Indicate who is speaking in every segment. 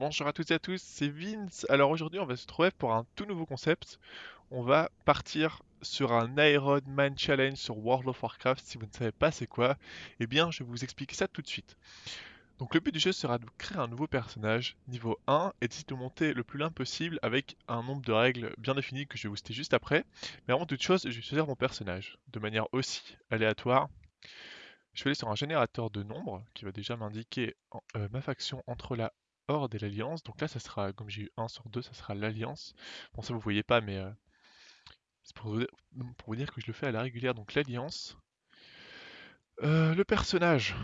Speaker 1: Bonjour à toutes et à tous, c'est Vince. Alors aujourd'hui, on va se trouver pour un tout nouveau concept. On va partir sur un Iron Man Challenge sur World of Warcraft. Si vous ne savez pas c'est quoi, eh bien, je vais vous expliquer ça tout de suite. Donc le but du jeu sera de créer un nouveau personnage, niveau 1, et d'essayer de monter le plus loin possible avec un nombre de règles bien définies que je vais vous citer juste après. Mais avant toute chose, je vais choisir mon personnage, de manière aussi aléatoire. Je vais aller sur un générateur de nombres qui va déjà m'indiquer euh, ma faction entre la Horde et l'Alliance. Donc là, ça sera, comme j'ai eu 1 sur 2, ça sera l'Alliance. Bon, ça vous voyez pas, mais euh, c'est pour, vous dire que je le fais à la régulière. Donc l'Alliance. Euh, le personnage.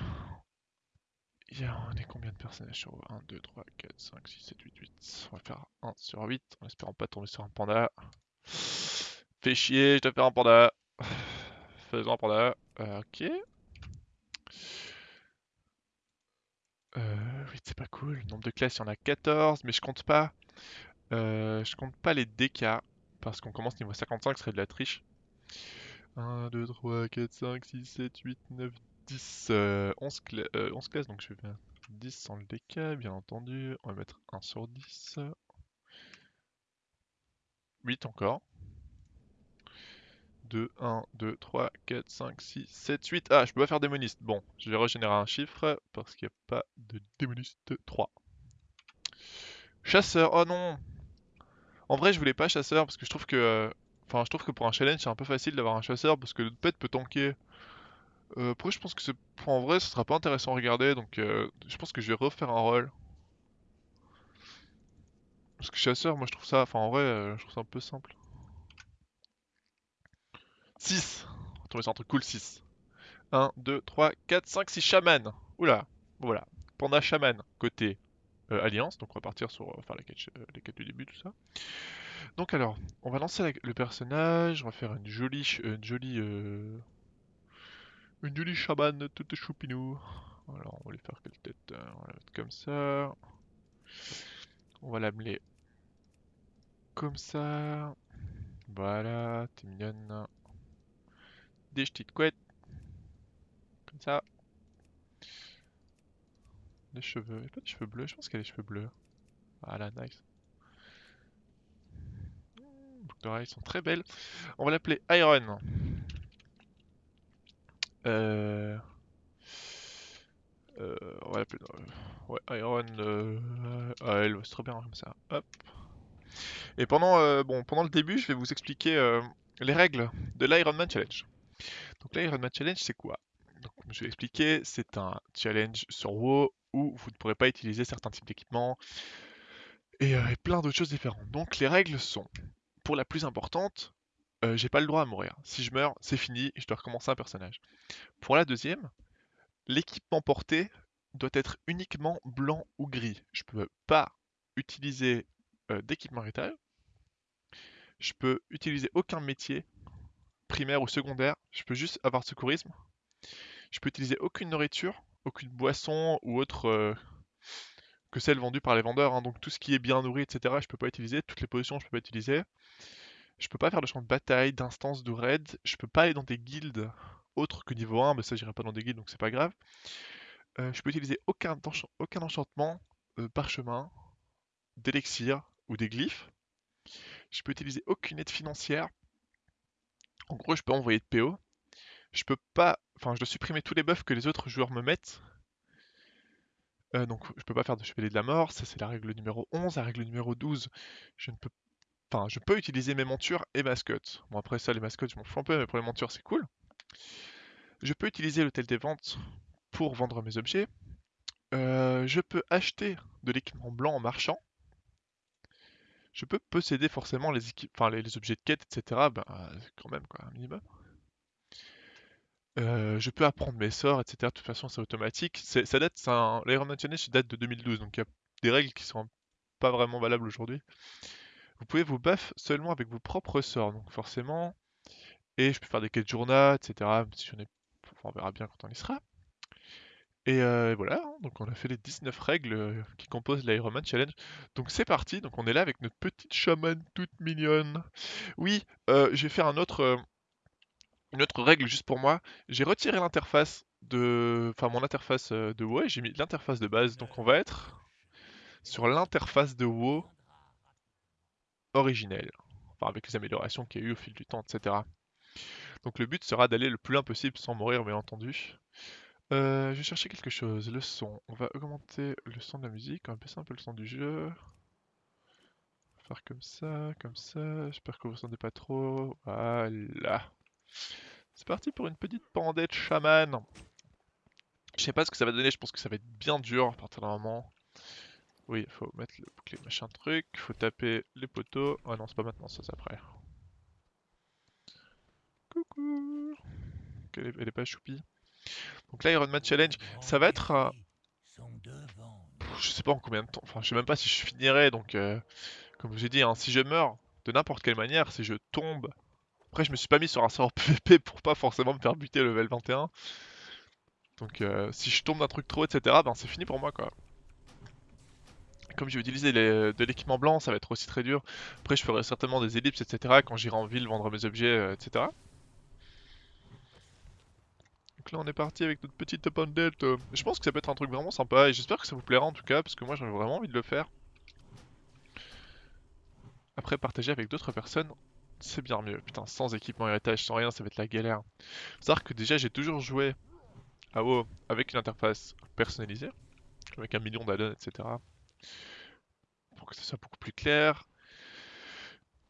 Speaker 1: Il y a, on est combien de personnages sur 1, 2, 3, 4, 5, 6, 7, 8, 8. On va faire 1 sur 8, en espérant pas tomber sur un panda. Fais chier, je dois faire un panda. Faisons un panda. Euh, ok. Euh, oui, c'est pas cool. Nombre de classes, il y en a 14, mais je compte pas. Euh, je compte pas les DK, parce qu'on commence niveau 55, ce serait de la triche. 1, 2, 3, 4, 5, 6, 7, 8, 9, 10, 11, classes, donc je vais faire 10 sans le DK, bien entendu. On va mettre 1 sur 10. 8 encore. 2, 1, 2, 3, 4, 5, 6, 7, 8. Ah, je peux pas faire démoniste. Bon, je vais régénérer un chiffre parce qu'il n'y a pas de démoniste 3. Chasseur, oh non En vrai, je voulais pas chasseur parce que je trouve que... Euh, enfin, je trouve que pour un challenge, c'est un peu facile d'avoir un chasseur parce que le pet peut tanker. Euh, après, je pense que. En vrai, ce sera pas intéressant à regarder, donc euh, je pense que je vais refaire un rôle. Parce que chasseur, moi je trouve ça... Enfin, en vrai, euh, je trouve ça un peu simple. 6 On va sur un truc cool, 6. 1, 2, 3, 4, 5, 6 chaman. Oula, voilà. Panda chaman, côté euh, alliance. Donc on va partir sur euh, faire euh, les quêtes du début, tout ça. Donc alors, on va lancer le personnage. On va faire une jolie... Une jolie... Une jolie chaman toute choupinou. Alors on va lui faire quelle tête On va la mettre comme ça. On va l'amener comme ça. Voilà, t'es mignonne des petites couettes. Comme ça. Des cheveux. Pas des cheveux bleus? Je pense qu'elle a des cheveux bleus. Voilà, nice. Boucles d'oreilles sont très belles. On va l'appeler Iron. Euh... Euh, on va l'appeler... Euh, Iron... Ah, elle, c'est trop bien comme ça. Hop. Et pendant, bon, pendant le début, je vais vous expliquer les règles de l'Iron Man Challenge. Donc là, Ironman Challenge, c'est quoi? Comme je vais expliquer, c'est un challenge sur WoW où vous ne pourrez pas utiliser certains types d'équipements et, euh, plein d'autres choses différentes. Donc les règles sont, pour la plus importante, euh, j'ai pas le droit à mourir. Si je meurs, c'est fini, je dois recommencer un personnage. Pour la deuxième, l'équipement porté doit être uniquement blanc ou gris. Je peux pas utiliser euh, d'équipement héritage. Je peux utiliser aucun métier primaire ou secondaire, je peux juste avoir secourisme. Je peux utiliser aucune nourriture, aucune boisson ou autre euh, que celle vendue par les vendeurs. Hein. Donc tout ce qui est bien nourri, etc. Je peux pas utiliser. Toutes les positions, je peux pas utiliser. Je peux pas faire de champ de bataille, d'instance, de raid. Je peux pas aller dans des guildes autres que niveau 1, mais ça j'irai pas dans des guildes donc c'est pas grave. Euh, je peux utiliser aucun, enchantement, euh, parchemin, d'élixir ou des glyphes. Je peux utiliser aucune aide financière, en gros, je peux envoyer de PO. Je peux pas... Enfin, je dois supprimer tous les buffs que les autres joueurs me mettent. Euh, donc, je peux pas faire de chevalier de la mort. Ça, c'est la règle numéro 11. La règle numéro 12, je ne peux... Enfin, je peux utiliser mes montures et mascottes. Bon, après ça, les mascottes, je m'en fous un peu, mais pour les montures, c'est cool. Je peux utiliser l'hôtel des ventes pour vendre mes objets. Euh, je peux acheter de l'équipement blanc en marchand je peux posséder forcément les, objets de quête, etc. Ben, quand même, quoi, un minimum. Euh, je peux apprendre mes sorts, etc. De toute façon, c'est automatique. Ça date, l'Iron Man Challenge date de 2012, donc il y a des règles qui sont pas vraiment valables aujourd'hui. Vous pouvez vous buff seulement avec vos propres sorts, donc forcément. Et je peux faire des quêtes journal, etc. Si on verra bien quand on y sera. Et euh, voilà, hein, donc on a fait les 19 règles euh, qui composent l'Ironman Challenge. Donc c'est parti, donc on est là avec notre petite chamane toute mignonne. Oui, euh, faire un autre, une autre règle juste pour moi. J'ai retiré l'interface de... Enfin mon interface de WoW, j'ai mis l'interface de base. Donc on va être sur l'interface de WoW originelle. Enfin, avec les améliorations qu'il y a eu au fil du temps, etc. Donc le but sera d'aller le plus loin possible sans mourir, bien entendu. Euh, je vais chercher quelque chose. Le son. On va augmenter le son de la musique. On va baisser un peu le son du jeu. Faire comme ça, comme ça. J'espère que vous ne sentez pas trop. Voilà. C'est parti pour une petite pandette chaman. Je sais pas ce que ça va donner. Je pense que ça va être bien dur à partir d'un moment. Oui, il faut mettre le bouclier machin truc. Faut taper les poteaux. Ah non, c'est pas maintenant, ça c'est après. Coucou. Elle est, elle est pas choupie. Donc là, Iron Man Challenge, ça va être... euh, je sais pas en combien de temps, enfin je sais même pas si je finirai, donc euh, comme j'ai dit, hein, si je meurs de n'importe quelle manière, si je tombe... Après je me suis pas mis sur un serveur PvP pour pas forcément me faire buter level 21. Donc euh, si je tombe d'un truc trop, etc., ben c'est fini pour moi quoi. Comme utiliser les- de l'équipement blanc, ça va être aussi très dur. Après je ferai certainement des ellipses, etc., quand j'irai en ville vendre mes objets, euh, etc. Donc là on est parti avec notre petite pandette. euh. Je pense que ça peut être un truc vraiment sympa et j'espère que ça vous plaira en tout cas parce que moi j'avais vraiment envie de le faire. Après partager avec d'autres personnes, c'est bien mieux. Putain, sans équipement héritage, sans rien, ça va être la galère. C'est-à-dire que déjà j'ai toujours joué à WoW avec une interface personnalisée, avec un million d'addons, etc. Pour que ce soit beaucoup plus clair.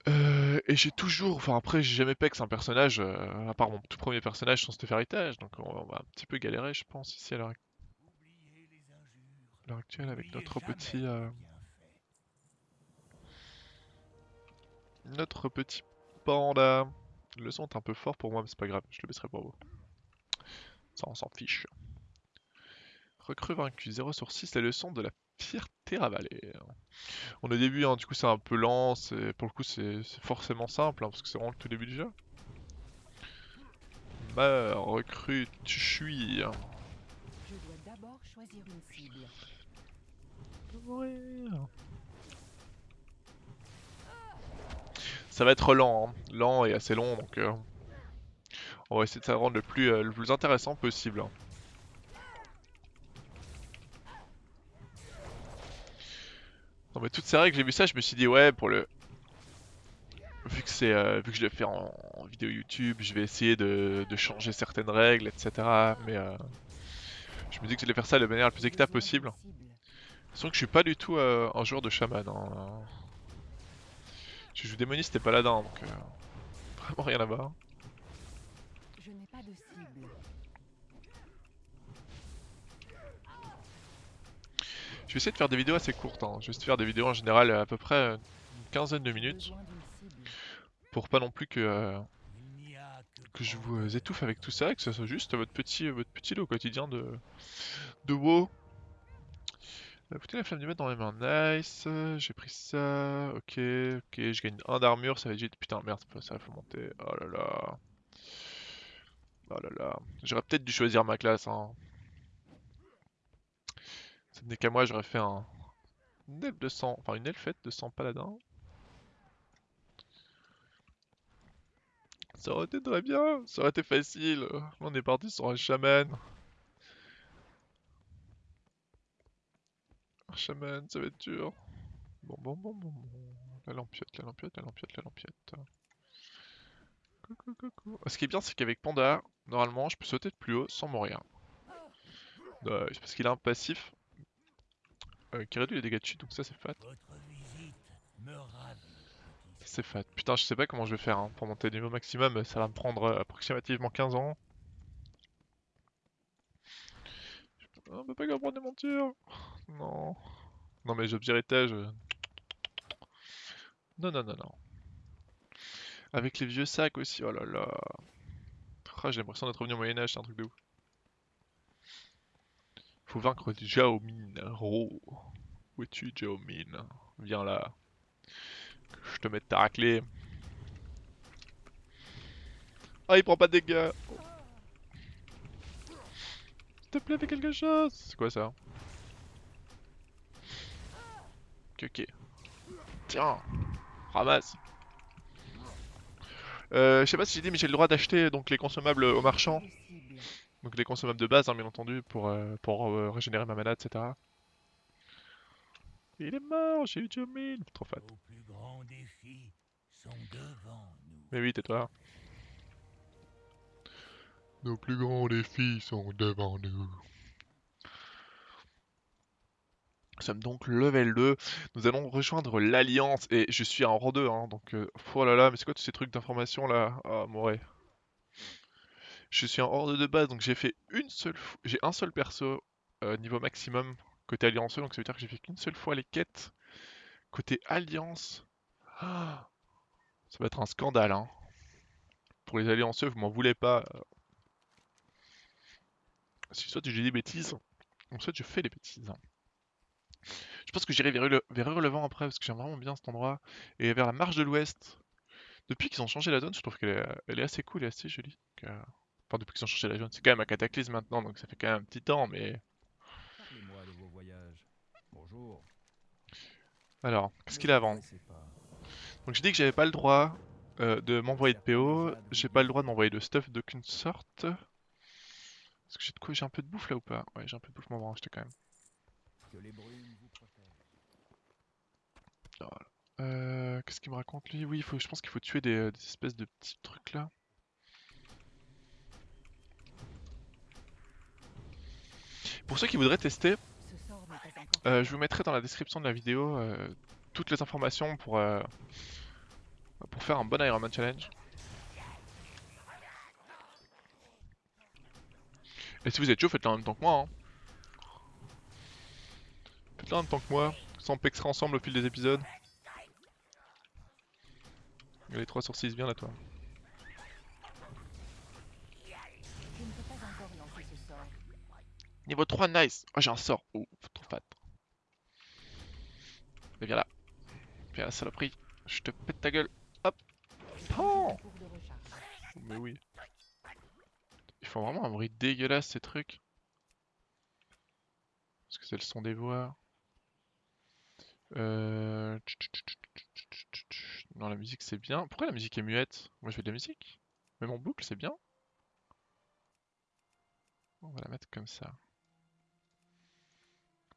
Speaker 1: Euh, et j'ai toujours, enfin après j'ai jamais pex un personnage, euh, à part mon tout premier personnage sans Steph Heritage, donc on, on va un petit peu galérer je pense ici à l'heure à l'heure actuelle avec notre petit euh, notre petit panda. Le son est un peu fort pour moi mais c'est pas grave, je le baisserai pour vous. Ça on s'en fiche. Recrue vaincu, 0 sur 6, la leçon de la fierté ravalée. On est au début, hein, du coup c'est un peu lent, c'est pour le coup c'est forcément simple, hein, parce que c'est vraiment le tout début du jeu. Recrue, tu suis.
Speaker 2: Je dois d'abord choisir une cible.
Speaker 1: Ça va être lent, hein, lent et assez long, donc euh, on va essayer de ça rendre le plus, euh, le plus intéressant possible. Mais toutes ces règles, j'ai vu ça, je me suis dit ouais pour le... Vu que c'est euh, vu que je le fais en, vidéo YouTube, je vais essayer de, de changer certaines règles, etc. Mais euh, je me dis que j'allais faire ça de manière la plus équitable possible. Sauf que je suis pas du tout euh, un joueur de chaman. hein. Je joue démoniste et paladin, donc euh, vraiment rien à voir.
Speaker 2: Je n'ai pas de cible.
Speaker 1: Je vais essayer de faire des vidéos assez courtes. hein. Je vais essayer de faire des vidéos en général à peu près euh, une quinzaine de minutes. Pour pas non plus que, euh, que je vous euh, étouffe avec tout ça que ça soit juste votre petit, votre petit lot quotidien de, de WoW. Euh, Écoutez la flamme du maître dans les mains, nice. euh, J'ai pris ça, ok, ok, je gagne un d'armure, ça va être. Putain, merde, ça faut monter. Oh là là. Oh là là. J'aurais peut-être dû choisir ma classe, hein. Ça n'est qu'à moi, j'aurais fait un. Une elfe de sang, enfin une elfette de sang paladin. Ça aurait été très bien, ça aurait été facile. On est parti sur un chaman. Un chaman, ça va être dur. Bon, bon, bon, bon, bon. La lampiette, la lampiette, la lampiette, la lampiette. Coucou, coucou. Ce qui est bien, c'est qu'avec Panda, normalement, je peux sauter de plus haut sans mourir. Nice, parce qu'il a un passif euh, qui réduit les dégâts de chute, donc ça c'est fat. C'est fat. Putain, je sais pas comment je vais faire hein, pour monter au niveau maximum, ça va me prendre euh, approximativement 15 ans. Ah, On peut pas comprendre des montures. Non. Non mais j'ai héritage. euh. Non, non, non, non. Avec les vieux sacs aussi, oh là là. Ah, j'ai l'impression d'être revenu au Moyen-Âge, c'est un truc de ouf. Vaincre Jao Min. Où es-tu, Jao Min? Viens là. Je te mette ta raclée. Ah, il prend pas de dégâts. S'il te plaît, fais quelque chose. C'est quoi ça? Ok, ok. Tiens, ramasse. Euh, je sais pas si j'ai dit, mais j'ai le droit d'acheter donc les consommables au marchand. Donc les consommables de base, hein, bien entendu, pour, euh, pour euh, régénérer ma mana, etc. Il est mort, j'ai eu Jomil Trop fat.
Speaker 3: Nos plus grands défis sont devant nous.
Speaker 1: Mais oui, tais-toi. Nos plus grands défis sont devant nous. Nous sommes donc level 2. Nous allons rejoindre l'Alliance. Et je suis en rang 2, hein, donc... euh, oh là là, mais c'est quoi tous ces trucs d'information là? Ah, moré. Je suis en horde de base, donc j'ai fait une seule. J'ai un seul perso euh, niveau maximum côté Alliance, donc ça veut dire que j'ai fait qu'une seule fois les quêtes. Côté Alliance... Ça va être un scandale, hein. Pour les allianceux, vous m'en voulez pas. euh. Si soit j'ai des bêtises, ou soit je fais des bêtises. Je pense que j'irai vers, le, Hurlevent après, parce que j'aime vraiment bien cet endroit. Et vers la marche de l'Ouest. Depuis qu'ils ont changé la zone, je trouve qu'elle est, assez cool et assez jolie. Euh, Enfin, depuis qu'ils ont changé la zone, c'est quand même un cataclysme maintenant, donc ça fait quand même un petit temps, mais...
Speaker 4: Parlez-moi de vos voyages. Bonjour.
Speaker 1: Alors, qu'est-ce qu'il a à vendre. Donc j'ai dit que j'avais pas le droit euh, de m'envoyer de PO, j'ai pas le droit de m'envoyer de stuff d'aucune sorte. Est-ce que j'ai de quoi J'ai un peu de bouffe là ou pas? Ouais, j'ai un peu de bouffe, m'en acheter quand même.
Speaker 4: Que les brumes vous protègent.
Speaker 1: Euh, Qu'est-ce qu'il me raconte lui? Oui, il faut, je pense qu'il faut tuer des, euh, des espèces de petits trucs là. Pour ceux qui voudraient tester, euh, je vous mettrai dans la description de la vidéo euh, toutes les informations pour, euh, pour faire un bon Iron Man Challenge. Et si vous êtes chaud, faites-le en même temps que moi. Hein. Faites-le en même temps que moi. Ça on pexera ensemble au fil des épisodes. Les 3 sur 6, bien là toi.
Speaker 2: Je ne peux pas encore lancer ce sort.
Speaker 1: Niveau 3, nice Oh j'ai un sort Oh, trop fat. Mais viens là. Viens là, saloperie. Je te pète ta gueule. Hop Oh. Mais oui. Ils font vraiment un bruit dégueulasse ces trucs. Est-ce que c'est le son des voix euh... Non, la musique c'est bien. Pourquoi la musique est muette? Moi je fais de la musique. Même en boucle c'est bien. On va la mettre comme ça.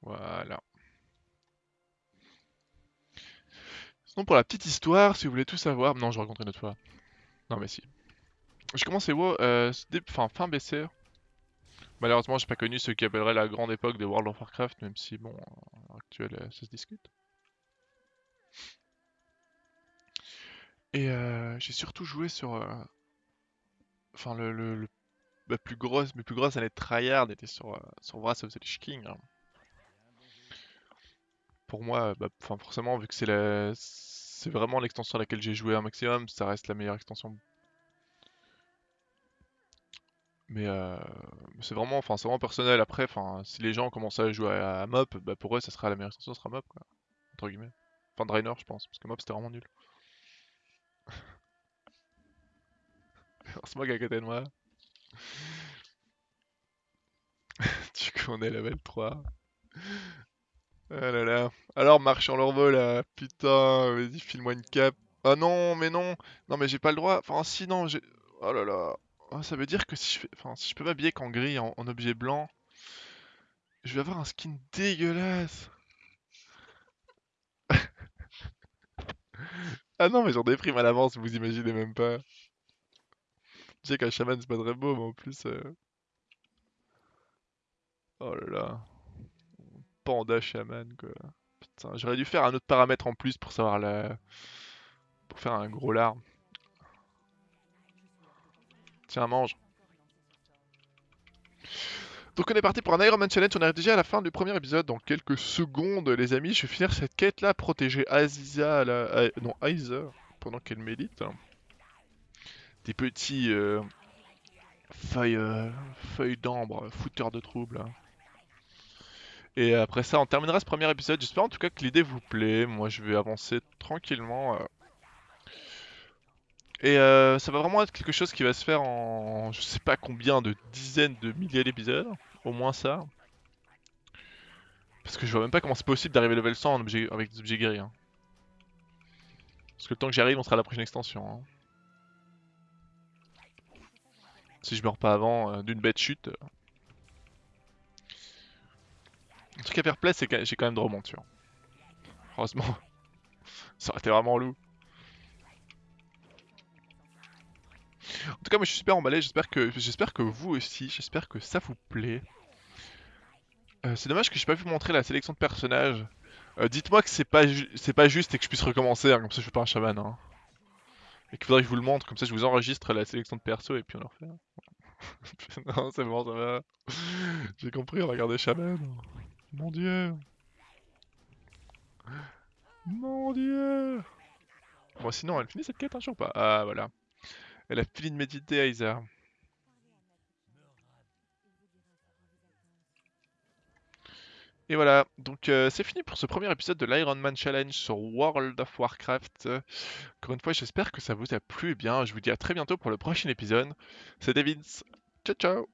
Speaker 1: Voilà. Sinon pour la petite histoire, si vous voulez tout savoir... Non, je raconterai une autre fois. Non mais si. J'ai commencé WoW euh, fin, fin BC. Malheureusement, j'ai pas connu ce qui appellerait la grande époque de World of Warcraft, même si, bon, à l'heure actuelle, euh, ça se discute. Et euh, j'ai surtout joué sur... Enfin, le, le, le- plus grosse, mes plus grosses années de tryhard étaient sur, sur Wrath of the Lich King. hein. Pour moi, bah, forcément, vu que c'est la... c'est vraiment l'extension à laquelle j'ai joué un maximum, ça reste la meilleure extension Mais euh, c'est vraiment, enfin, c'est vraiment personnel. Après, enfin, si les gens commencent à jouer à, Mop, bah pour eux, ça sera la meilleure extension, ça sera Mop, quoi. Entre guillemets. Enfin, Draenor, je pense, parce que Mop c'était vraiment nul. C'est moi qui à côté de moi. Tu connais level 3. Ah là là. Alors, marche en leur vol là. Putain, vas-y, file-moi une cape. Ah non, mais non. Non, mais j'ai pas le droit. Enfin, si, non, j'ai. Oh là là. Ah, ça veut dire que si je fais... enfin, si je peux m'habiller qu'en gris, en, en objet blanc, je vais avoir un skin dégueulasse. Ah non, mais j'en déprime à l'avance, vous imaginez même pas. Je sais qu'un chaman c'est pas très beau, mais en plus. euh, Oh là là. Quoi. J'aurais dû faire un autre paramètre en plus pour savoir la. Pour faire un gros larme. Tiens, mange. Donc on est parti pour un Iron Man Challenge, on arrive déjà à la fin du premier épisode, dans quelques secondes les amis, je vais finir cette quête là, protéger Aziza, la... non Aiza, pendant qu'elle médite. Des petits euh, feuilles, euh, feuilles d'ambre, fouteurs de troubles. Et après ça on terminera ce premier épisode, j'espère en tout cas que l'idée vous plaît, moi je vais avancer tranquillement. euh. Et euh, ça va vraiment être quelque chose qui va se faire en je sais pas combien de dizaines de milliers d'épisodes, au moins ça. Parce que je vois même pas comment c'est possible d'arriver level 100 en objet, avec des objets guéris. hein. Parce que le temps que j'y arrive, on sera à la prochaine extension. hein. Si je meurs pas avant euh, d'une bête chute. euh. Un truc à faire plaisir, c'est que j'ai quand même de remonture. Heureusement. Ça aurait été vraiment loup. En tout cas, moi je suis super emballé. J'espère que, j'espère que vous aussi. J'espère que ça vous plaît. Euh, c'est dommage que j'ai pas pu montrer la sélection de personnages. Euh, Dites-moi que c'est pas, pas juste et que je puisse recommencer, hein, comme ça je suis pas un chaman. Hein. Et qu'il faudrait que je vous le montre, comme ça je vous enregistre la sélection de perso et puis on le refait. non, c'est bon, ça va. J'ai compris, on va regarder chaman. Mon dieu. Mon dieu. Bon, sinon, elle finit cette quête un jour ou pas Ah, voilà. Elle a fini de méditer, Aiza. Et voilà, donc euh, c'est fini pour ce premier épisode de l'Iron Man Challenge sur World of Warcraft. Encore une fois, j'espère que ça vous a plu. Eh bien, je vous dis à très bientôt pour le prochain épisode. C'était Vince. Ciao, ciao